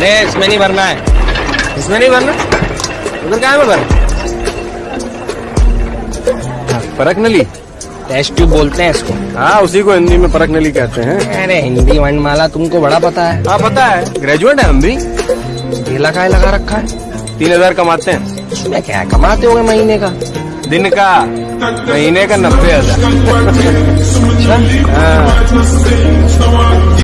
अरे इसमें नहीं भरना है। इसमें नहीं भरना? उधर क्या में भर परख नली? टेस्ट ट्यूब बोलते हैं इसको। हाँ उसी को हिंदी में परख नली कहते हैं। अरे हिंदी वर्णमाला तुमको बड़ा पता है। हाँ पता है। ग्रेजुएट है हम भी ठेला का लगा रखा है। तीन हज़ार कमाते हैं। इसमें क्या कमाते होंगे महीने का? दिन का महीने का नब्बे हज़ार। हाँ।